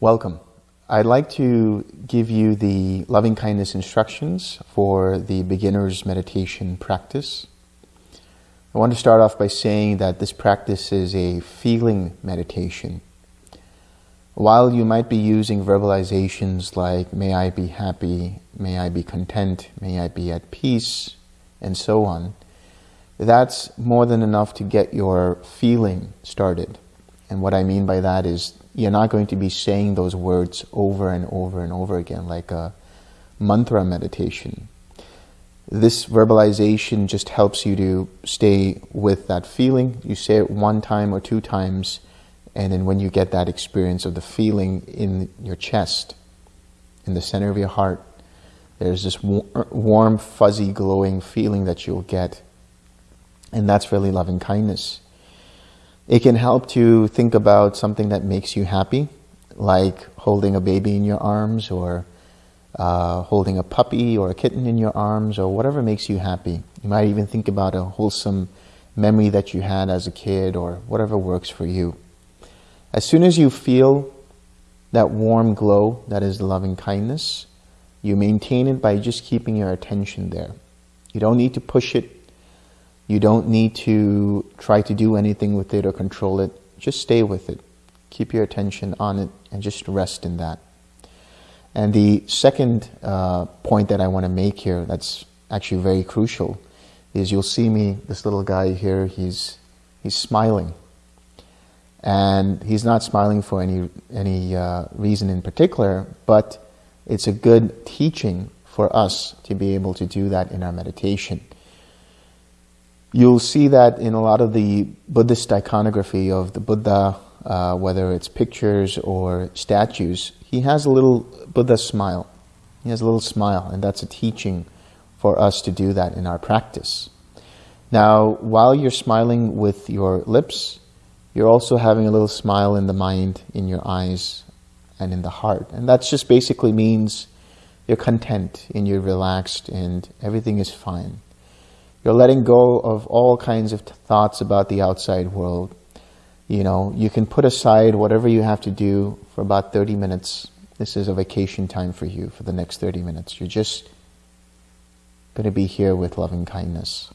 Welcome. I'd like to give you the loving kindness instructions for the beginner's meditation practice. I want to start off by saying that this practice is a feeling meditation. While you might be using verbalizations like, may I be happy, may I be content, may I be at peace, and so on, that's more than enough to get your feeling started. And what I mean by that is you're not going to be saying those words over and over and over again like a mantra meditation. This verbalization just helps you to stay with that feeling. You say it one time or two times, and then when you get that experience of the feeling in your chest, in the center of your heart, there's this warm, fuzzy, glowing feeling that you'll get. And that's really loving kindness. It can help to think about something that makes you happy, like holding a baby in your arms or uh, holding a puppy or a kitten in your arms or whatever makes you happy. You might even think about a wholesome memory that you had as a kid or whatever works for you. As soon as you feel that warm glow that is loving kindness, you maintain it by just keeping your attention there. You don't need to push it you don't need to try to do anything with it or control it. Just stay with it. Keep your attention on it and just rest in that. And the second uh, point that I want to make here that's actually very crucial is you'll see me, this little guy here, he's, he's smiling. And he's not smiling for any, any uh, reason in particular, but it's a good teaching for us to be able to do that in our meditation. You'll see that in a lot of the Buddhist iconography of the Buddha, uh, whether it's pictures or statues, he has a little Buddha smile. He has a little smile, and that's a teaching for us to do that in our practice. Now, while you're smiling with your lips, you're also having a little smile in the mind, in your eyes, and in the heart. And that just basically means you're content and you're relaxed and everything is fine. You're letting go of all kinds of thoughts about the outside world. You know, you can put aside whatever you have to do for about 30 minutes. This is a vacation time for you for the next 30 minutes. You're just going to be here with loving kindness.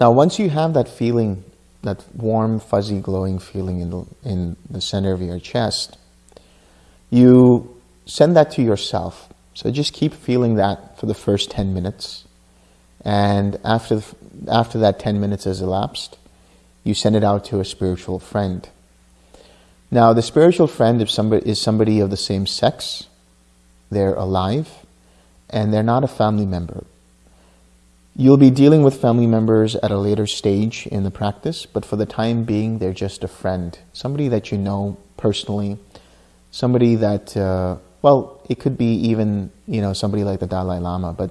Now, once you have that feeling, that warm, fuzzy, glowing feeling in the, in the center of your chest, you send that to yourself. So just keep feeling that for the first 10 minutes. And after, the, after that 10 minutes has elapsed, you send it out to a spiritual friend. Now, the spiritual friend somebody, is somebody of the same sex, they're alive, and they're not a family member. You'll be dealing with family members at a later stage in the practice, but for the time being, they're just a friend, somebody that you know personally, somebody that, uh, well, it could be even, you know, somebody like the Dalai Lama, but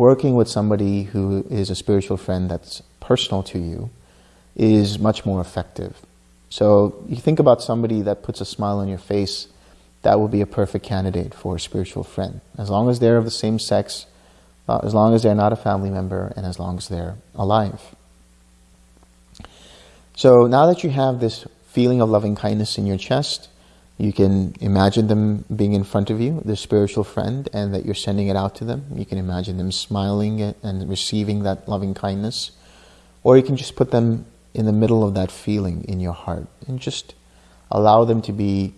working with somebody who is a spiritual friend that's personal to you is much more effective. So you think about somebody that puts a smile on your face, that would be a perfect candidate for a spiritual friend. As long as they're of the same sex, uh, as long as they're not a family member, and as long as they're alive. So now that you have this feeling of loving kindness in your chest, you can imagine them being in front of you, the spiritual friend, and that you're sending it out to them. You can imagine them smiling and receiving that loving kindness. Or you can just put them in the middle of that feeling in your heart and just allow them to be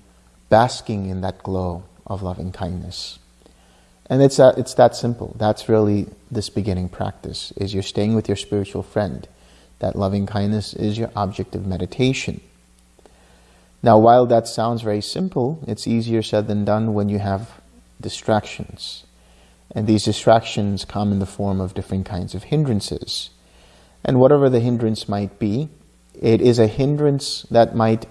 basking in that glow of loving kindness. And it's it's that simple. That's really this beginning practice, is you're staying with your spiritual friend. That loving kindness is your object of meditation. Now, while that sounds very simple, it's easier said than done when you have distractions. And these distractions come in the form of different kinds of hindrances. And whatever the hindrance might be, it is a hindrance that might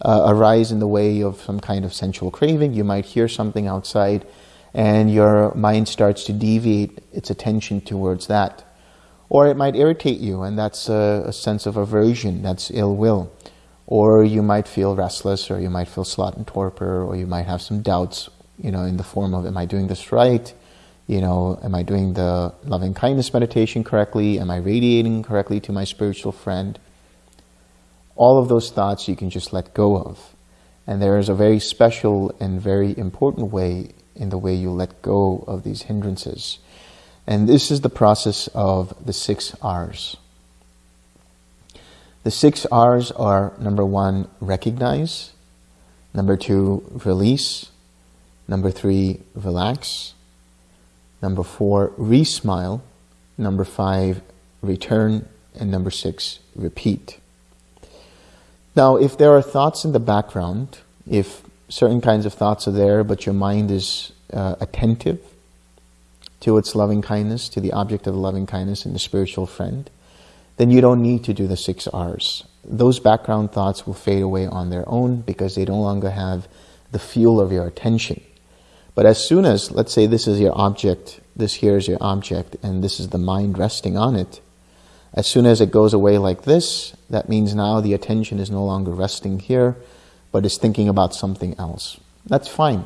uh, arise in the way of some kind of sensual craving. You might hear something outside and your mind starts to deviate its attention towards that. Or it might irritate you, and that's a, a sense of aversion, that's ill will. Or you might feel restless, or you might feel sloth and torpor, or you might have some doubts, you know, in the form of, am I doing this right? You know, am I doing the loving kindness meditation correctly? Am I radiating correctly to my spiritual friend? All of those thoughts you can just let go of. And there is a very special and very important way in the way you let go of these hindrances. And this is the process of the six R's. The six R's are number one, recognize, number two, release, number three, relax, number four, re-smile, number five, return, and number six, repeat. Now, if there are thoughts in the background, if certain kinds of thoughts are there, but your mind is uh, attentive to its loving kindness, to the object of loving kindness and the spiritual friend, then you don't need to do the six R's. Those background thoughts will fade away on their own because they no longer have the fuel of your attention. But as soon as, let's say this is your object, this here is your object, and this is the mind resting on it, as soon as it goes away like this, that means now the attention is no longer resting here, but is thinking about something else. That's fine.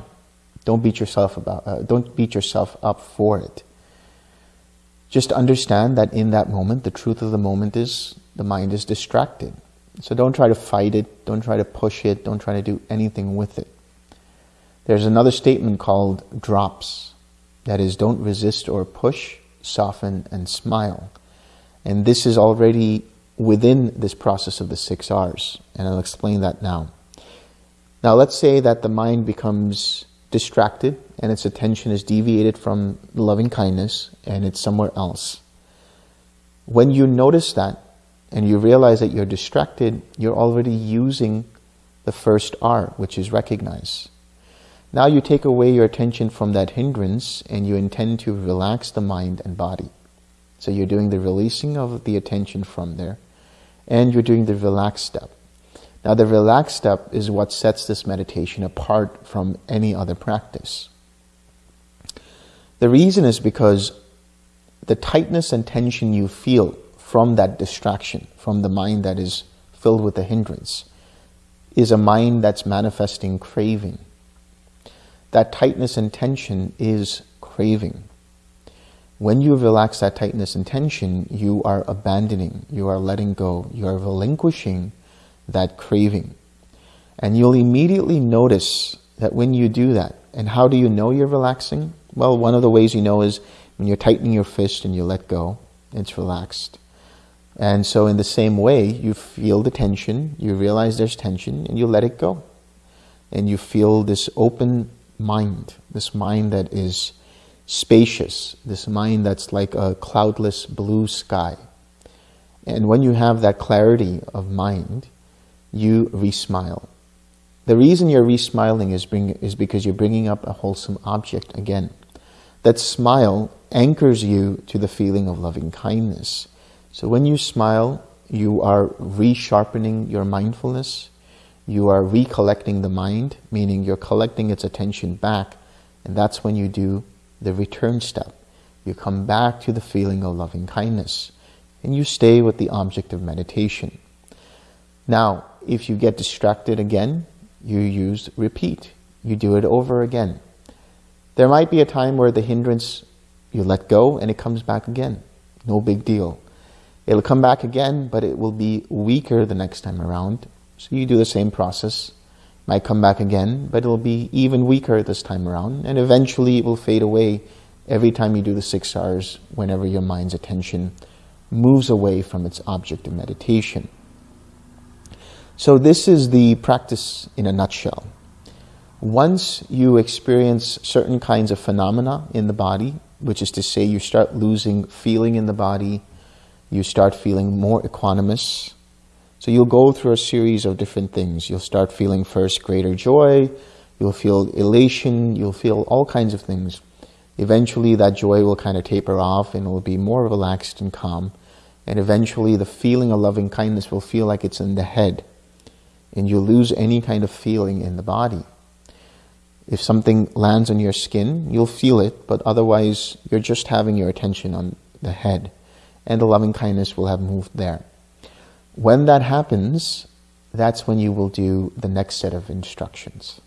Don't beat yourself about. Uh, don't beat yourself up for it. Just understand that in that moment, the truth of the moment is the mind is distracted. So don't try to fight it. Don't try to push it. Don't try to do anything with it. There's another statement called drops. That is, don't resist or push, soften and smile. And this is already within this process of the six R's. And I'll explain that now. Now let's say that the mind becomes distracted and its attention is deviated from loving kindness and it's somewhere else. When you notice that and you realize that you're distracted, you're already using the first R, which is recognize. Now you take away your attention from that hindrance and you intend to relax the mind and body. So you're doing the releasing of the attention from there and you're doing the relaxed step. Now the relaxed step is what sets this meditation apart from any other practice. The reason is because the tightness and tension you feel from that distraction, from the mind that is filled with the hindrance, is a mind that's manifesting craving. That tightness and tension is craving. When you relax that tightness and tension, you are abandoning, you are letting go, you are relinquishing that craving. And you'll immediately notice that when you do that, and how do you know you're relaxing? Well, one of the ways you know is when you're tightening your fist and you let go, it's relaxed. And so in the same way, you feel the tension, you realize there's tension, and you let it go. And you feel this open mind, this mind that is spacious, this mind that's like a cloudless blue sky. And when you have that clarity of mind, you re-smile. The reason you're re-smiling is, bring, is because you're bringing up a wholesome object again. That smile anchors you to the feeling of loving kindness. So when you smile, you are resharpening your mindfulness, you are recollecting the mind, meaning you're collecting its attention back, and that's when you do the return step. You come back to the feeling of loving kindness and you stay with the object of meditation. Now, if you get distracted again, you use repeat. You do it over again. There might be a time where the hindrance, you let go and it comes back again. No big deal. It'll come back again, but it will be weaker the next time around. So you do the same process might come back again, but it'll be even weaker this time around, and eventually it will fade away every time you do the six R's, whenever your mind's attention moves away from its object of meditation. So this is the practice in a nutshell. Once you experience certain kinds of phenomena in the body, which is to say you start losing feeling in the body, you start feeling more equanimous, so you'll go through a series of different things. You'll start feeling first greater joy, you'll feel elation, you'll feel all kinds of things. Eventually that joy will kind of taper off and will be more relaxed and calm. And eventually the feeling of loving kindness will feel like it's in the head. And you lose any kind of feeling in the body. If something lands on your skin, you'll feel it, but otherwise you're just having your attention on the head. And the loving kindness will have moved there. When that happens, that's when you will do the next set of instructions.